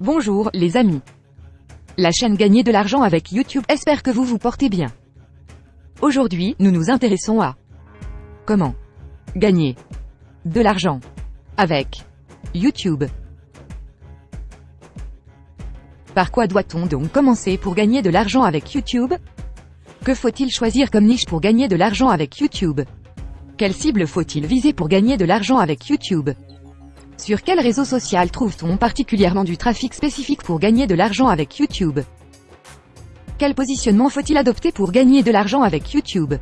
Bonjour, les amis. La chaîne Gagner de l'argent avec YouTube espère que vous vous portez bien. Aujourd'hui, nous nous intéressons à comment gagner de l'argent avec YouTube. Par quoi doit-on donc commencer pour gagner de l'argent avec YouTube? Que faut-il choisir comme niche pour gagner de l'argent avec YouTube? Quelle cible faut-il viser pour gagner de l'argent avec YouTube? Sur quel réseau social trouve-t-on particulièrement du trafic spécifique pour gagner de l'argent avec YouTube? Quel positionnement faut-il adopter pour gagner de l'argent avec YouTube?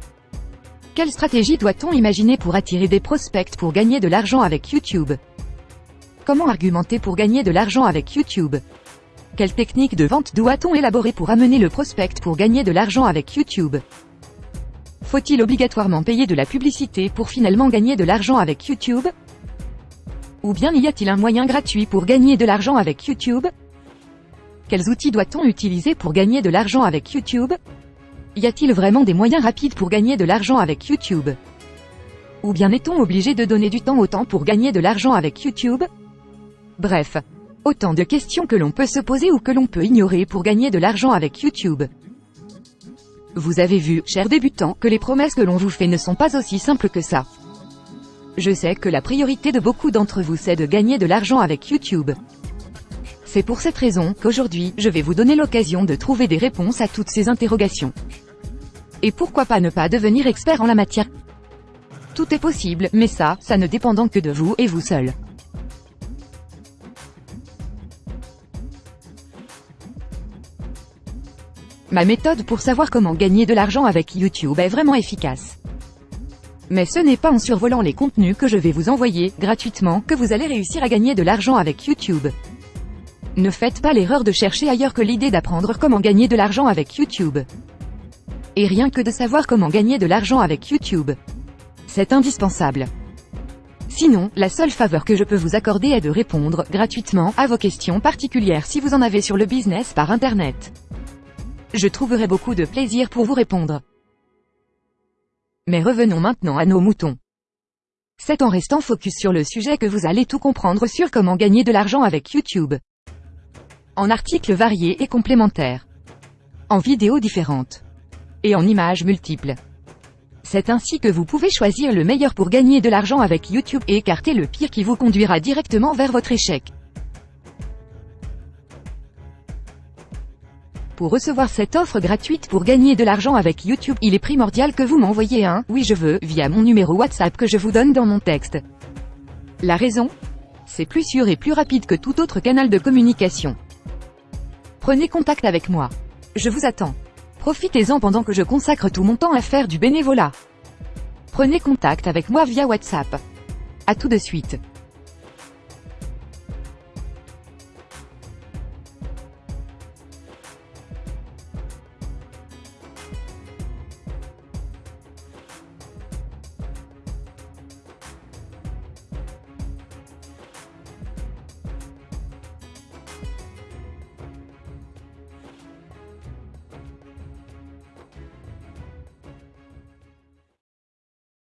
Quelle stratégie doit-on imaginer pour attirer des prospects pour gagner de l'argent avec YouTube? Comment argumenter pour gagner de l'argent avec YouTube? Quelle technique de vente doit-on élaborer pour amener le prospect pour gagner de l'argent avec YouTube? Faut-il obligatoirement payer de la publicité pour finalement gagner de l'argent avec YouTube? Ou bien y a-t-il un moyen gratuit pour gagner de l'argent avec YouTube? Quels outils doit-on utiliser pour gagner de l'argent avec YouTube? Y a-t-il vraiment des moyens rapides pour gagner de l'argent avec YouTube? Ou bien est-on obligé de donner du temps au temps pour gagner de l'argent avec YouTube? Bref, autant de questions que l'on peut se poser ou que l'on peut ignorer pour gagner de l'argent avec YouTube. Vous avez vu, chers débutants, que les promesses que l'on vous fait ne sont pas aussi simples que ça. Je sais que la priorité de beaucoup d'entre vous c'est de gagner de l'argent avec YouTube. C'est pour cette raison qu'aujourd'hui, je vais vous donner l'occasion de trouver des réponses à toutes ces interrogations. Et pourquoi pas ne pas devenir expert en la matière? Tout est possible, mais ça, ça ne dépendant que de vous et vous seul. Ma méthode pour savoir comment gagner de l'argent avec YouTube est vraiment efficace. Mais ce n'est pas en survolant les contenus que je vais vous envoyer, gratuitement, que vous allez réussir à gagner de l'argent avec YouTube. Ne faites pas l'erreur de chercher ailleurs que l'idée d'apprendre comment gagner de l'argent avec YouTube. Et rien que de savoir comment gagner de l'argent avec YouTube. C'est indispensable. Sinon, la seule faveur que je peux vous accorder est de répondre, gratuitement, à vos questions particulières si vous en avez sur le business par Internet. Je trouverai beaucoup de plaisir pour vous répondre. Mais revenons maintenant à nos moutons. C'est en restant focus sur le sujet que vous allez tout comprendre sur comment gagner de l'argent avec YouTube. En articles variés et complémentaires. En vidéos différentes. Et en images multiples. C'est ainsi que vous pouvez choisir le meilleur pour gagner de l'argent avec YouTube et écarter le pire qui vous conduira directement vers votre échec. Pour recevoir cette offre gratuite pour gagner de l'argent avec YouTube, il est primordial que vous m'envoyiez un « Oui je veux » via mon numéro WhatsApp que je vous donne dans mon texte. La raison? C'est plus sûr et plus rapide que tout autre canal de communication. Prenez contact avec moi. Je vous attends. Profitez-en pendant que je consacre tout mon temps à faire du bénévolat. Prenez contact avec moi via WhatsApp. A tout de suite.